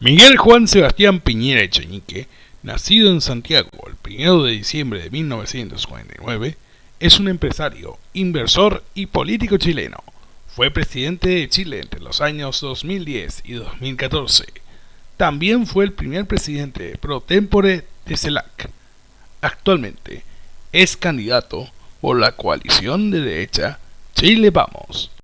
Miguel Juan Sebastián Piñera Echenique, nacido en Santiago el 1 de diciembre de 1949, es un empresario, inversor y político chileno. Fue presidente de Chile entre los años 2010 y 2014. También fue el primer presidente pro tempore de CELAC. Actualmente es candidato por la coalición de derecha Chile Vamos.